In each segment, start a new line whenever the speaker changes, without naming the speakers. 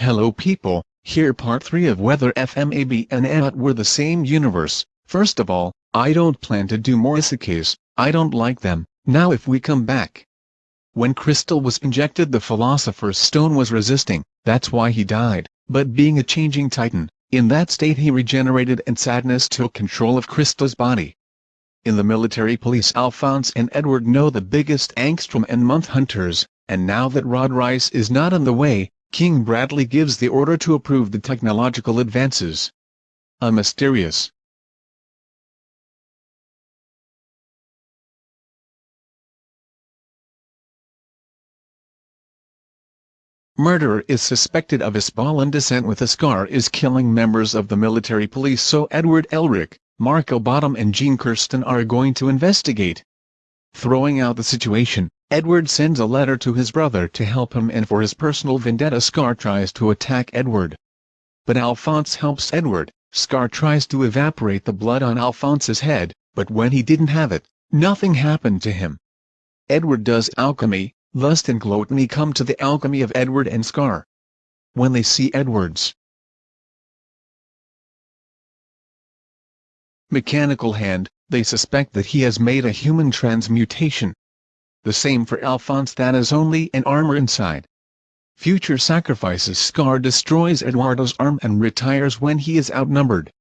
Hello people, here part 3 of whether FMAB and AT were the same universe. First of all, I don't plan to do more isekais, I don't like them. Now if we come back. When Crystal was injected the Philosopher's Stone was resisting, that's why he died, but being a changing titan, in that state he regenerated and Sadness took control of Crystal's body. In the military police Alphonse and Edward know the biggest angstrom and month hunters, and now that Rod Reiss is not in the way, King Bradley gives the order to approve the technological advances. A mysterious murderer is suspected of Hispalan descent with a scar is killing members of the military police so Edward Elric, Marco Bottom and Jean Kirstein are going to investigate. Throwing out the situation, Edward sends a letter to his brother to help him and for his personal vendetta Scar tries to attack Edward. But Alphonse helps Edward, Scar tries to evaporate the blood on Alphonse's head, but when he didn't have it, nothing happened to him. Edward does alchemy, Lust and Gluttony come to the alchemy of Edward and Scar. When they see Edward's mechanical hand, they suspect that he has made a human transmutation. The same for Alphonse that is only an armor inside. Future sacrifices Scar destroys Eduardo's arm and retires when he is outnumbered.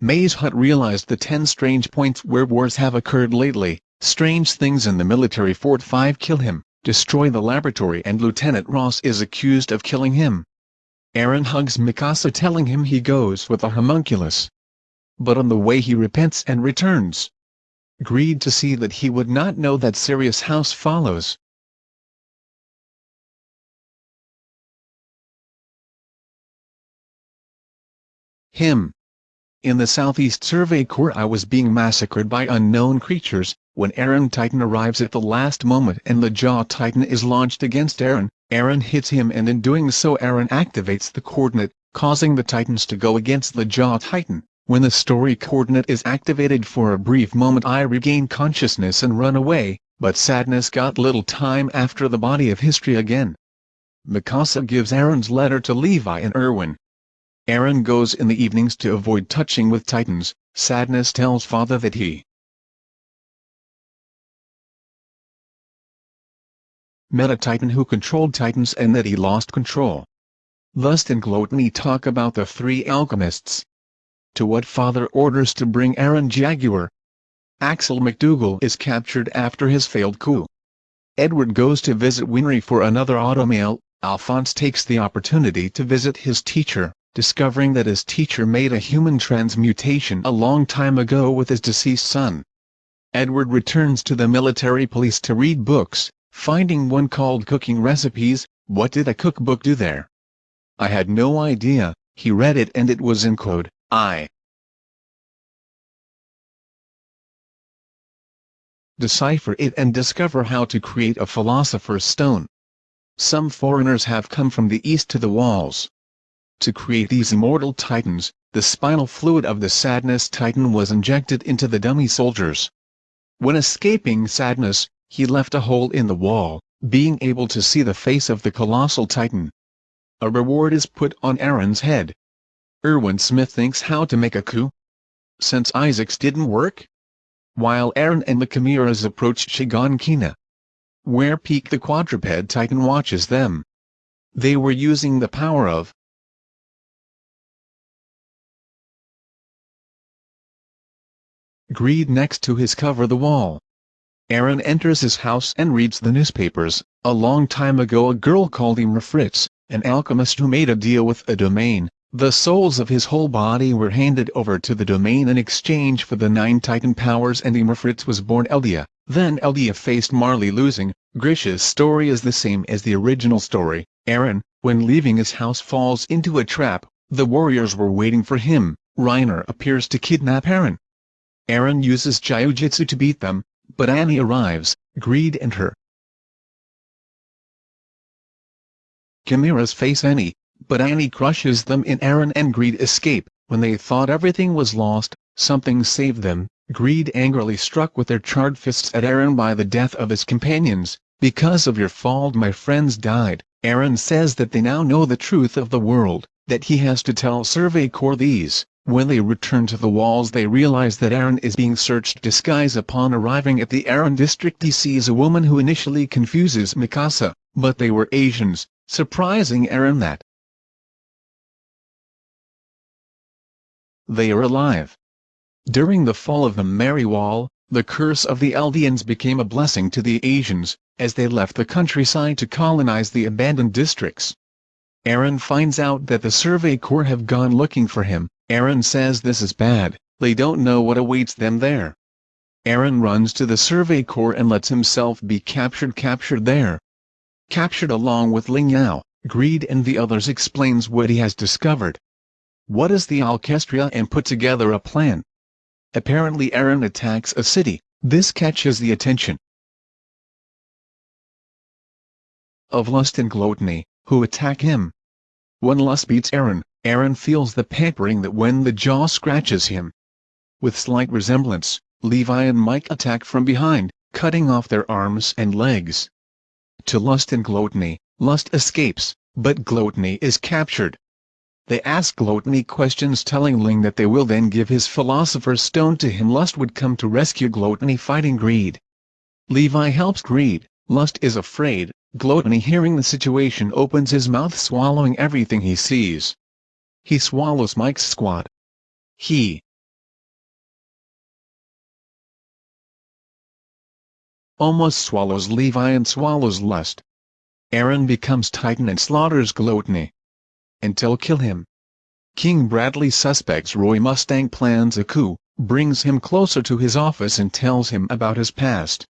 Maze Hut realized the 10 strange points where wars have occurred lately, strange things in the military fort 5 kill him, destroy the laboratory and Lieutenant Ross is accused of killing him. Eren hugs Mikasa telling him he goes with a homunculus but on the way he repents and returns. Greed to see that he would not know that Sirius House follows. Him. In the Southeast Survey Corps I was being massacred by unknown creatures, when Eren Titan arrives at the last moment and the Jaw Titan is launched against Eren, Eren hits him and in doing so Eren activates the coordinate, causing the Titans to go against the Jaw Titan. When the story coordinate is activated for a brief moment I regain consciousness and run away, but sadness got little time after the body of history again. Mikasa gives Eren's letter to Levi and Erwin. Aaron goes in the evenings to avoid touching with titans, sadness tells father that he met a titan who controlled titans and that he lost control. Lust and Gluttony talk about the three alchemists, to what father orders to bring Eren Jaguar. Axel McDougal is captured after his failed coup. Edward goes to visit Winry for another automail, Alphonse takes the opportunity to visit his teacher, discovering that his teacher made a human transmutation a long time ago with his deceased son. Edward returns to the military police to read books, finding one called Cooking Recipes, what did a cookbook do there? I had no idea, he read it and it was in code. I decipher it and discover how to create a philosopher's stone. Some foreigners have come from the east to the walls. To create these immortal titans, the spinal fluid of the sadness titan was injected into the dummy soldiers. When escaping sadness, he left a hole in the wall, being able to see the face of the colossal titan. A reward is put on Eren's head, Erwin Smith thinks how to make a coup? Since Isaac's didn't work? While Eren and the Chimeras approach Shiganshina, where Pieck the quadruped titan watches them. They were using the power of greed next to his cover the wall. Eren enters his house and reads the newspapers. A long time ago a girl called Ymir Fritz, an alchemist who made a deal with a domain, the souls of his whole body were handed over to the domain in exchange for the nine titan powers and Ymir Fritz was born Eldia. Then Eldia faced Marley losing. Grisha's story is the same as the original story. Eren, when leaving his house falls into a trap, the warriors were waiting for him. Reiner appears to kidnap Eren. Eren uses Gyojutsu to beat them, but Annie arrives, Greed and her. Chimeras face Annie, but Annie crushes them in Eren and Greed escape. When they thought everything was lost, something saved them. Greed angrily struck with their charred fists at Eren by the death of his companions. Because of your fault my friends died. Eren says that they now know the truth of the world, that he has to tell Survey Corps these. When they return to the walls they realize that Eren is being searched disguise upon arriving at the Aaron district he sees a woman who initially confuses Mikasa, but they were Asians, surprising Eren that they are alive. During the fall of the Mary Wall, the curse of the Eldians became a blessing to the Asians, as they left the countryside to colonize the abandoned districts. Eren finds out that the Survey Corps have gone looking for him, Eren says this is bad, they don't know what awaits them there. Eren runs to the Survey Corps and lets himself be captured captured there. Captured along with Ling Yao, Greed and the others explains what he has discovered. What is the Alkestia and put together a plan. Apparently Eren attacks a city, this catches the attention of Lust and Gluttony, who attack him. When Lust beats Eren, Eren feels the pampering that when the jaw scratches him. With slight resemblance, Levi and Mike attack from behind, cutting off their arms and legs. To Lust and Gluttony, Lust escapes, but Gluttony is captured. They ask Gluttony questions telling Ling that they will then give his Philosopher's Stone to him Lust would come to rescue Gluttony fighting Greed. Levi helps Greed, Lust is afraid, Gluttony hearing the situation opens his mouth swallowing everything he sees. He swallows Mike's squad. He almost swallows Levi and swallows Lust. Eren becomes Titan and slaughters Gluttony until kill him. King Bradley suspects Roy Mustang plans a coup, brings him closer to his office and tells him about his past.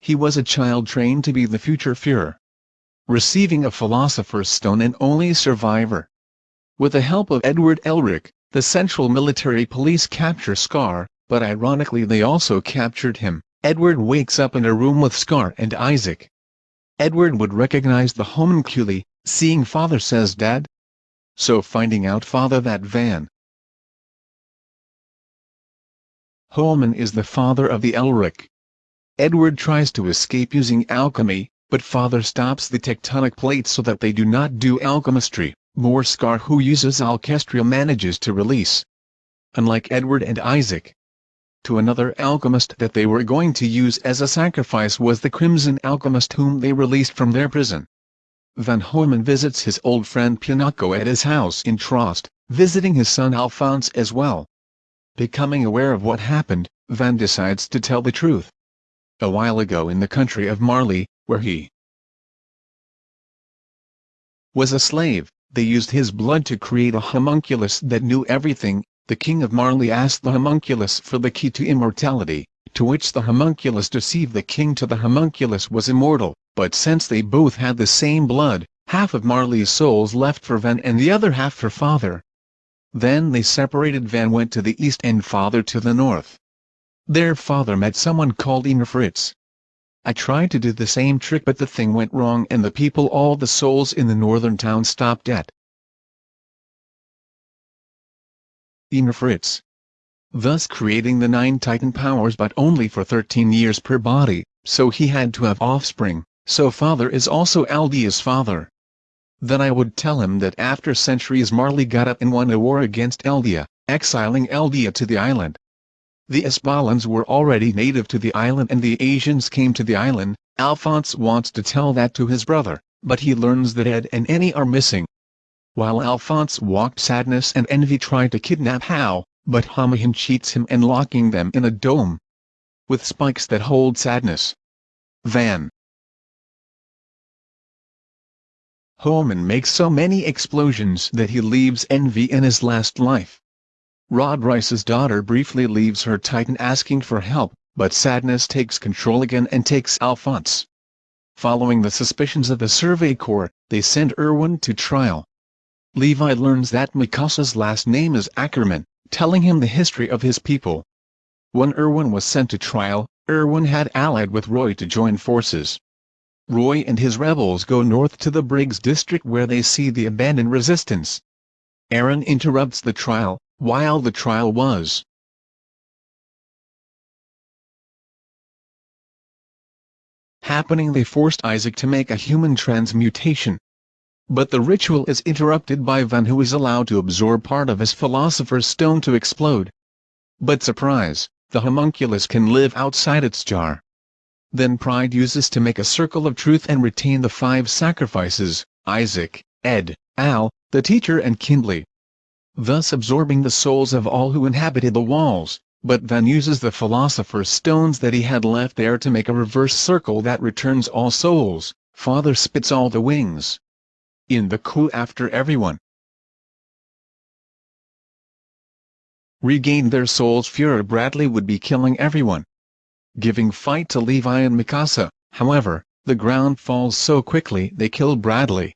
He was a child trained to be the future Fuhrer. Receiving a Philosopher's Stone and only survivor. With the help of Edward Elric, the Central Military Police capture Scar, but ironically they also captured him. Edward wakes up in a room with Scar and Isaac. Edward would recognize the homunculi, seeing father says dad, so finding out father that Van Holman is the father of the Elric. Edward tries to escape using alchemy, but father stops the tectonic plates so that they do not do alchemistry. More Scar who uses Alkestia manages to release. Unlike Edward and Isaac. To another alchemist that they were going to use as a sacrifice was the Crimson Alchemist whom they released from their prison. Van Homan visits his old friend Pinako at his house in Trost, visiting his son Alphonse as well. Becoming aware of what happened, Van decides to tell the truth. A while ago in the country of Marley, where he was a slave, they used his blood to create a homunculus that knew everything, the king of Marley asked the homunculus for the key to immortality, to which the homunculus deceived the king to the homunculus was immortal, but since they both had the same blood, half of Marley's souls left for Van and the other half for father. Then they separated Van went to the east and father to the north. Their father met someone called Inga Fritz. I tried to do the same trick but the thing went wrong and the people all the souls in the northern town stopped at. Inga Fritz. Thus creating the nine titan powers but only for 13 years per body, so he had to have offspring so father is also Eldia's father. Then I would tell him that after centuries Marley got up and won a war against Eldia, exiling Eldia to the island. The Espalans were already native to the island and the Asians came to the island, Alphonse wants to tell that to his brother, but he learns that Ed and Annie are missing. While Alphonse walked Sadness and Envy tried to kidnap Hao, but Hamahin cheats him and locking them in a dome. With spikes that hold Sadness. Van Holman makes so many explosions that he leaves envy in his last life. Rod Reiss's daughter briefly leaves her Titan asking for help, but sadness takes control again and takes Alphonse. Following the suspicions of the Survey Corps, they send Erwin to trial. Levi learns that Mikasa's last name is Ackerman, telling him the history of his people. When Erwin was sent to trial, Erwin had allied with Roy to join forces. Roy and his rebels go north to the Briggs district where they see the abandoned resistance. Eren interrupts the trial, while the trial was happening they forced Isaac to make a human transmutation, but the ritual is interrupted by Van who is allowed to absorb part of his Philosopher's Stone to explode. But surprise, the homunculus can live outside its jar. Then Pride uses to make a circle of truth and retain the five sacrifices, Isaac, Ed, Al, the teacher and Kindley. Thus absorbing the souls of all who inhabited the walls, but Van uses the Philosopher's Stones that he had left there to make a reverse circle that returns all souls, Father spits all the wings. In the coup after everyone regained their souls Fuhrer Bradley would be killing everyone giving fight to Levi and Mikasa, however, the ground falls so quickly they kill Bradley.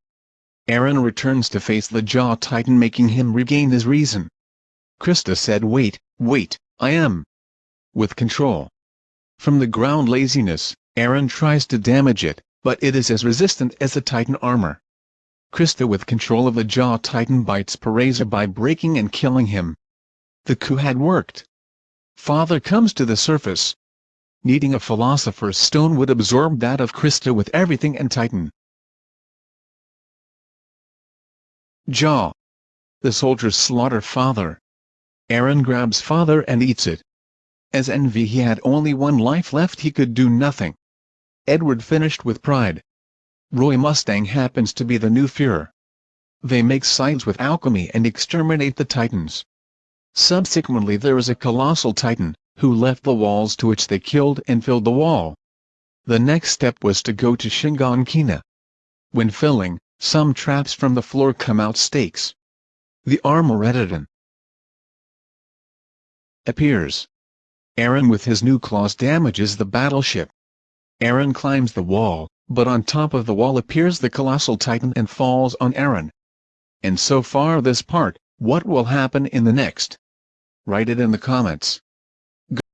Eren returns to face the Jaw Titan making him regain his reason. Krista said wait, wait, I am with control. From the ground laziness, Eren tries to damage it, but it is as resistant as the Titan armor. Krista with control of the Jaw Titan bites Pareza by breaking and killing him. The coup had worked. Father comes to the surface, needing a philosopher's stone would absorb that of Krista with everything and Titan. Jaw. The soldiers slaughter father. Eren grabs father and eats it. As envy he had only one life left he could do nothing. Edward finished with pride. Roy Mustang happens to be the new Fuhrer. They make sides with alchemy and exterminate the Titans. Subsequently there is a colossal Titan, who left the walls to which they killed and filled the wall. The next step was to go to Shiganshina. When filling, some traps from the floor come out stakes. The Armageddon appears. Eren with his new claws damages the battleship. Eren climbs the wall, but on top of the wall appears the colossal titan and falls on Eren. And so far this part, what will happen in the next? Write it in the comments.